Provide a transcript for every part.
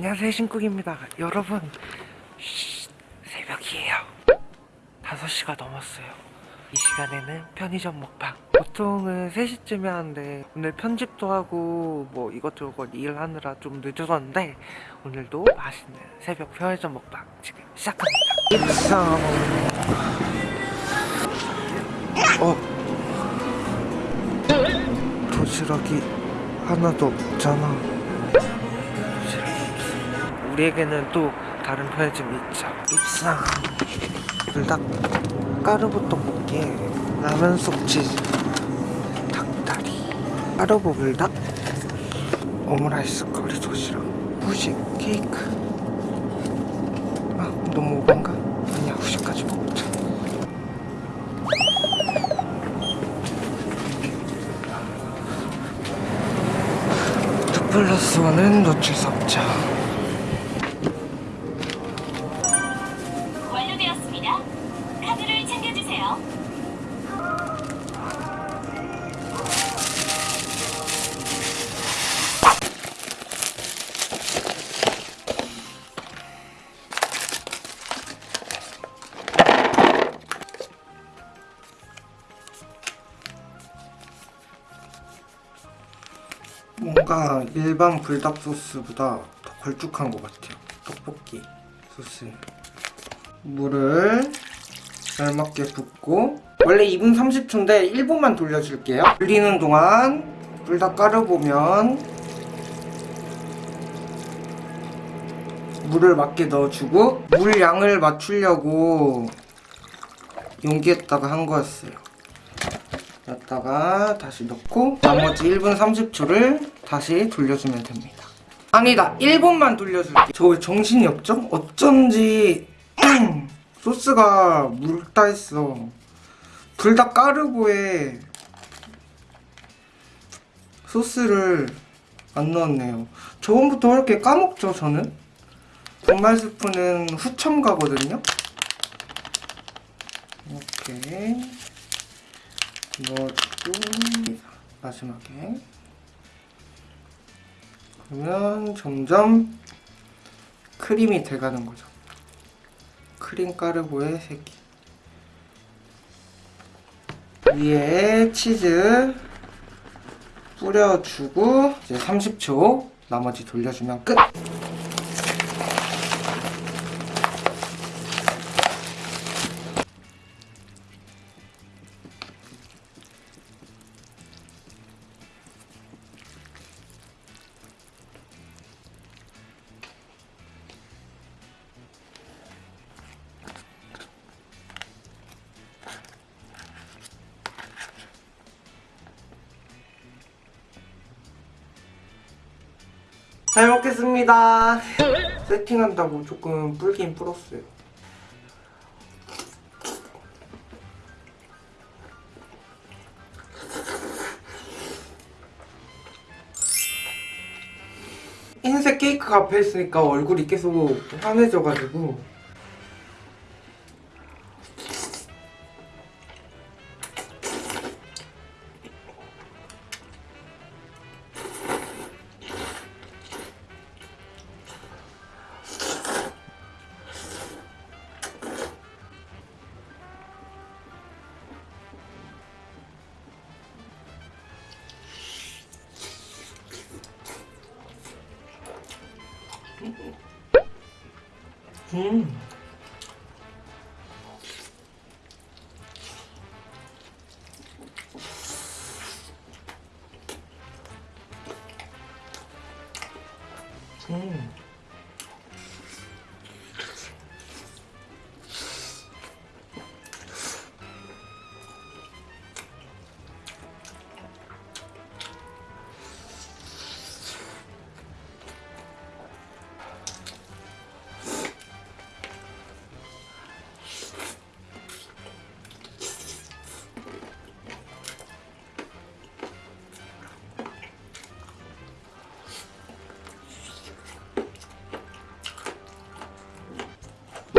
안녕하세요 신국입니다. 여러분 쉿, 새벽이에요. 5시가 넘었어요. 이 시간에는 편의점 먹방. 보통은 3시쯤에 하는데 오늘 편집도 하고 뭐 이것저것 일하느라 좀 늦어졌는데 오늘도 맛있는 새벽 편의점 먹방 지금 시작합니다. 입성! 어? 도시락이 하나도 없잖아 우리에게는 또 다른 편의점이 있죠. 입상. 불닭 까르보 떡볶이에 라면 속 치즈 닭다리. 까르보 불닭? 오므라이스 커리 도시락 후식 케이크. 아 너무 오반가? 아니야 후식까지 먹자. 투 플러스 원은 놓칠 수 없죠 주세요. 뭔가 일반 불닭 소스보다 더 걸쭉한 것 같아요 떡볶이 소스 물을 알맞게 붓고 원래 2분 30초인데 1분만 돌려줄게요. 돌리는 동안 불닭 까르보면 물을 맞게 넣어주고 물 양을 맞추려고 용기에다가 한 거였어요. 넣다가 다시 넣고 나머지 1분 30초를 다시 돌려주면 됩니다. 아니다 1분만 돌려줄게 저왜 정신이 없죠? 어쩐지 소스가 묽다 했어. 불닭 까르보에 소스를 안 넣었네요. 저번부터 이렇게 까먹죠 저는? 분말 스프는 후첨 가거든요? 이렇게 넣어주고 마지막에. 그러면 점점 크림이 돼가는 거죠 크림 까르보의 새끼 위에 치즈 뿌려주고 이제 30초 나머지 돌려주면 끝! 잘 먹겠습니다. 세팅한다고 조금 불긴 불었어요. 흰색 케이크가 앞에 있으니까 얼굴이 계속 환해져가지고 음.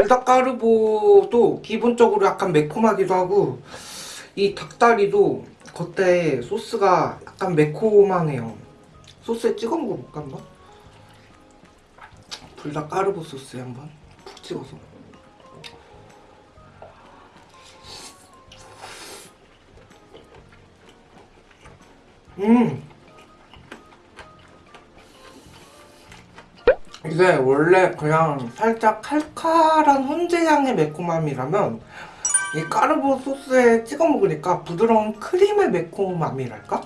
불닭가루보도 기본적으로 약간 매콤하기도 하고 이 닭다리도 겉에 소스가 약간 매콤하네요. 소스에 찍어 먹어볼까 한번? 까르보 소스에 한번 푹 찍어서. 음 이게 원래 그냥 살짝 칼칼한 훈제향의 매콤함이라면 이 까르보 소스에 찍어 먹으니까 부드러운 크림의 매콤함이랄까?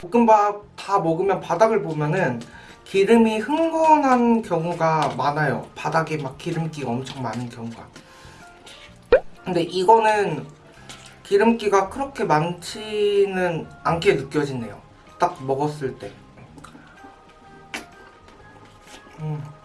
볶음밥 다 먹으면 바닥을 보면은 기름이 흥건한 경우가 많아요. 바닥에 막 기름기가 엄청 많은 경우가. 근데 이거는 기름기가 그렇게 많지는 않게 느껴지네요. 딱 먹었을 때. 음.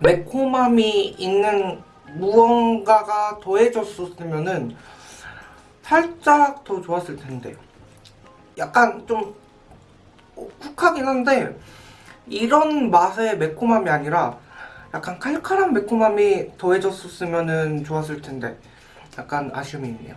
매콤함이 있는 무언가가 더해졌었으면은 살짝 더 좋았을 텐데 약간 좀 쿡하긴 한데 이런 맛의 매콤함이 아니라 약간 칼칼한 매콤함이 더해졌었으면은 좋았을 텐데 약간 아쉬움이 있네요.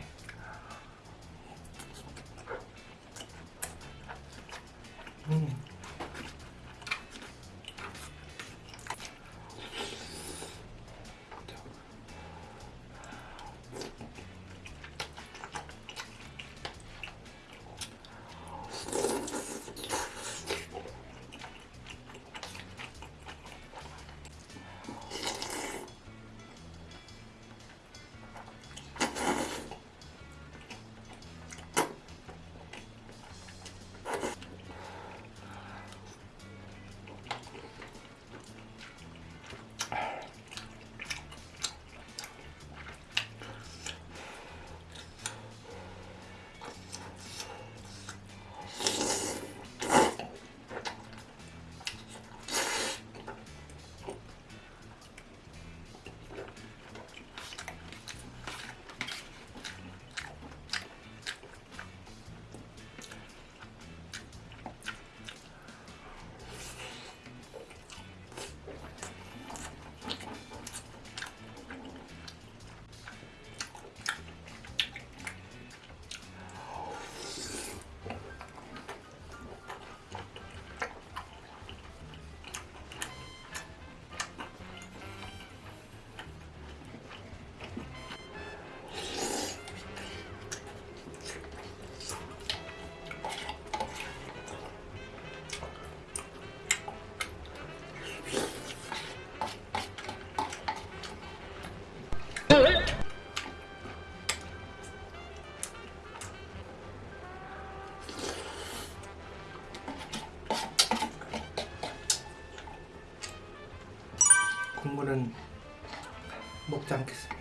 않겠습니다.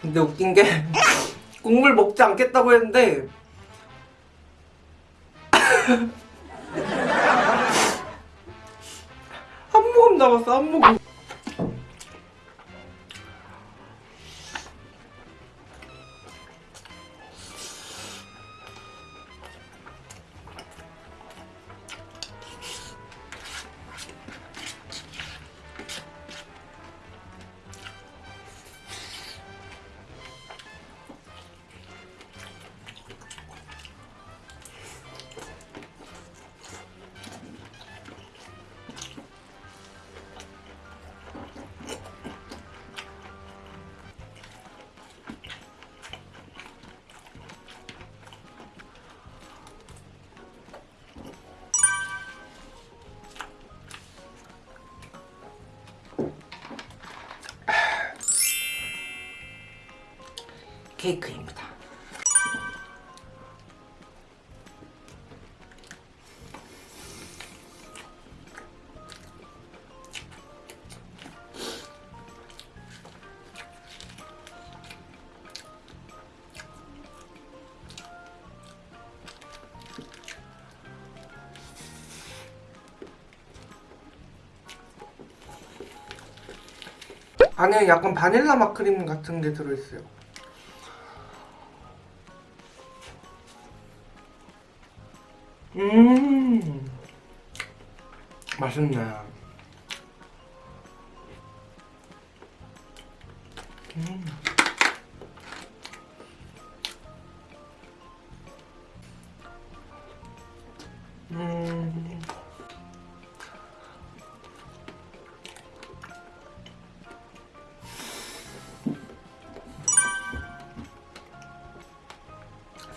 근데 웃긴 게 국물 먹지 않겠다고 했는데 한 모금 남았어 한 모금. 케이크입니다. 안에 약간 바닐라 마크림 같은 게 들어있어요 음, 맛있네. 음. 음.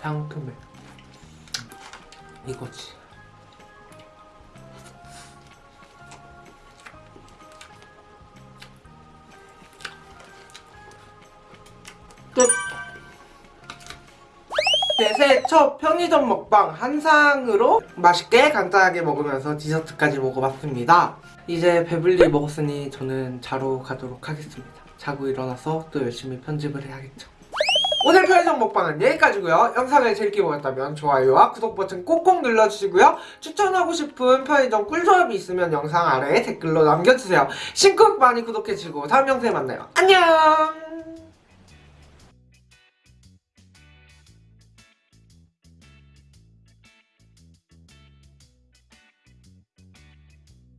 상큼해. 이거지. 끝. 네, 새해 첫 편의점 먹방 한상으로 맛있게 간단하게 먹으면서 디저트까지 먹어봤습니다. 이제 배불리 먹었으니 저는 자러 가도록 하겠습니다. 자고 일어나서 또 열심히 편집을 해야겠죠. 편의점 먹방은 여기까지고요. 영상을 재밌게 보셨다면 좋아요와 구독 버튼 꼭꼭 눌러주시고요. 추천하고 싶은 편의점 꿀조합이 있으면 영상 아래에 댓글로 남겨주세요. 신곡 많이 구독해주시고 다음 영상에 만나요. 안녕!